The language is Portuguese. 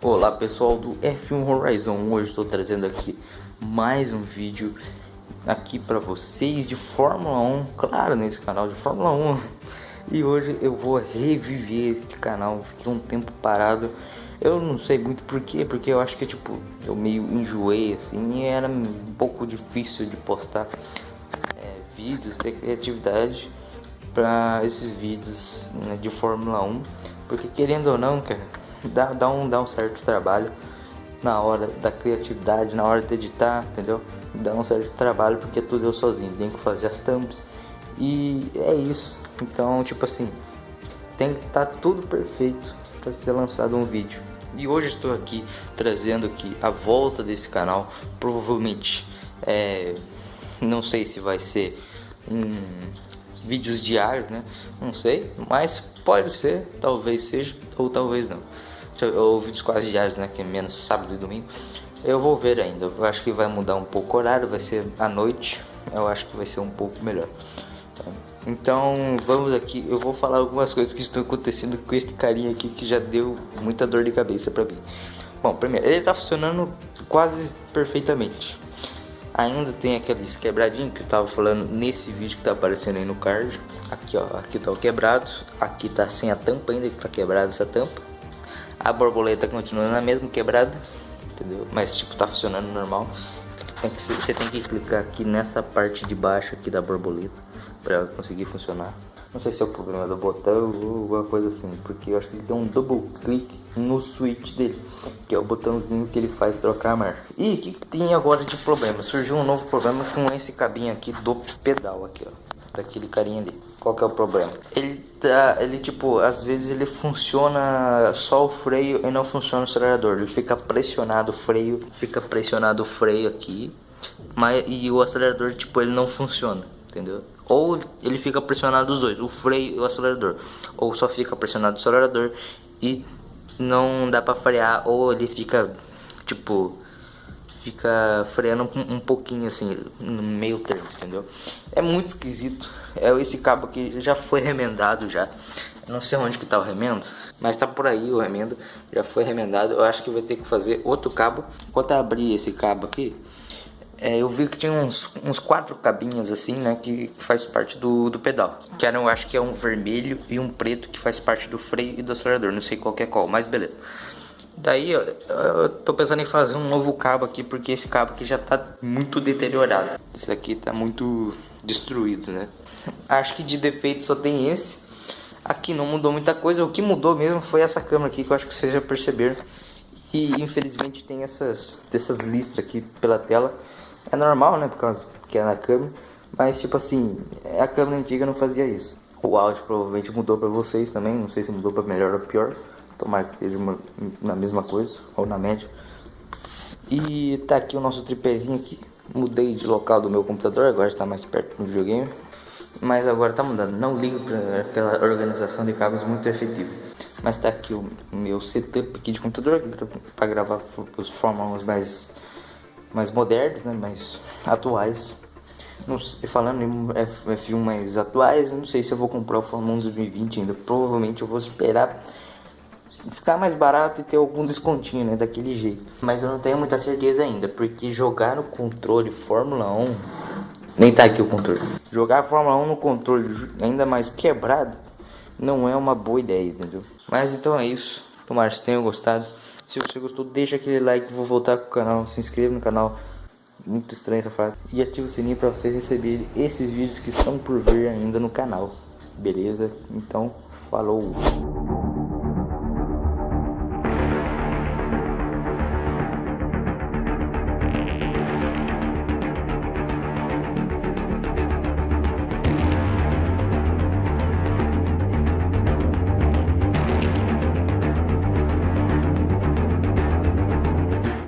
Olá pessoal do F1 Horizon, hoje estou trazendo aqui mais um vídeo aqui para vocês de Fórmula 1, claro nesse canal de Fórmula 1 E hoje eu vou reviver este canal, fiquei um tempo parado. Eu não sei muito porquê, porque eu acho que tipo, eu meio enjoei assim E era um pouco difícil de postar é, vídeos, ter criatividade para esses vídeos né, de Fórmula 1 Porque querendo ou não, cara dá, dá, um, dá um certo trabalho na hora da criatividade, na hora de editar, entendeu? Dá um certo trabalho porque tudo eu sozinho, tenho que fazer as thumbs e é isso. Então, tipo assim, tem que estar tá tudo perfeito para ser lançado um vídeo. E hoje estou aqui trazendo aqui a volta desse canal, provavelmente, é, não sei se vai ser um vídeos diários, né? Não sei, mas pode ser, talvez seja ou talvez não. Ou vídeos quase diários, né? Que é menos sábado e domingo. Eu vou ver ainda. Eu acho que vai mudar um pouco o horário, vai ser à noite. Eu acho que vai ser um pouco melhor. Então vamos aqui, eu vou falar algumas coisas que estão acontecendo com este carinha aqui que já deu muita dor de cabeça pra mim. Bom, primeiro, ele tá funcionando quase perfeitamente. Ainda tem aqueles quebradinhos que eu tava falando nesse vídeo que tá aparecendo aí no card. Aqui ó, aqui tá o quebrado, aqui tá sem a tampa ainda, que tá quebrada essa tampa. A borboleta continua na mesma quebrada, entendeu? Mas tipo, tá funcionando normal. Tem que, você tem que clicar aqui nessa parte de baixo aqui da borboleta para ela conseguir funcionar. Não sei se é o problema do botão ou alguma coisa assim, porque eu acho que ele tem um double click no switch dele, que é o botãozinho que ele faz trocar a marcha. E o que, que tem agora de problema? Surgiu um novo problema com esse cabinho aqui do pedal aqui, ó, daquele carinha ali. Qual que é o problema? Ele tá, ele tipo, às vezes ele funciona só o freio e não funciona o acelerador. Ele fica pressionado o freio, fica pressionado o freio aqui, mas e o acelerador tipo ele não funciona, entendeu? Ou ele fica pressionado os dois, o freio e o acelerador. Ou só fica pressionado o acelerador e não dá pra frear. Ou ele fica, tipo, fica freando um, pouquinho assim, no meio termo, entendeu? É muito esquisito. É esse cabo que já foi remendado já. Não sei onde que tá o remendo, mas tá por aí o remendo. Já foi remendado. Eu acho que vai ter que fazer outro cabo. Enquanto eu abrir esse cabo aqui, é, eu vi que tinha uns, uns quatro cabinhos assim, né, que faz parte do, do pedal. Que eram, eu acho que é um vermelho e um preto que faz parte do freio e do acelerador. Não sei qual é qual, mas beleza. Daí eu, eu tô pensando em fazer um novo cabo aqui, porque esse cabo aqui já tá muito deteriorado. Esse aqui tá muito destruído, né? Acho que de defeito só tem esse. Aqui não mudou muita coisa, o que mudou mesmo foi essa câmera aqui, que eu acho que vocês já perceberam. E infelizmente tem essas, essas listras aqui pela tela. É normal, né? Por causa que é na câmera. Mas, tipo assim, a câmera antiga não fazia isso. O áudio provavelmente mudou pra vocês também. Não sei se mudou pra melhor ou pior. Tomara que esteja uma, na mesma coisa, ou na média. E tá aqui o nosso tripézinho aqui. Mudei de local do meu computador, agora está mais perto do videogame. Mas agora tá mudando. Não ligo para aquela organização de cabos muito efetiva. Mas tá aqui o meu setup aqui de computador para gravar os fórmulas mais mais modernos, né, mais atuais. Não sei, falando em F1 mais atuais, não sei se eu vou comprar o Fórmula 1 2020 ainda. Provavelmente eu vou esperar ficar mais barato e ter algum descontinho, né, daquele jeito. Mas eu não tenho muita certeza ainda, porque jogar no controle Fórmula 1 nem tá aqui o controle. Jogar Fórmula 1 no controle ainda mais quebrado não é uma boa ideia, entendeu? Mas então é isso. Tomara que tenham gostado. Se você gostou, deixa aquele like. Vou voltar com o canal. Se inscreva no canal. Muito estranho essa frase. E ative o sininho para vocês receberem esses vídeos que estão por vir ainda no canal. Beleza? Então, falou!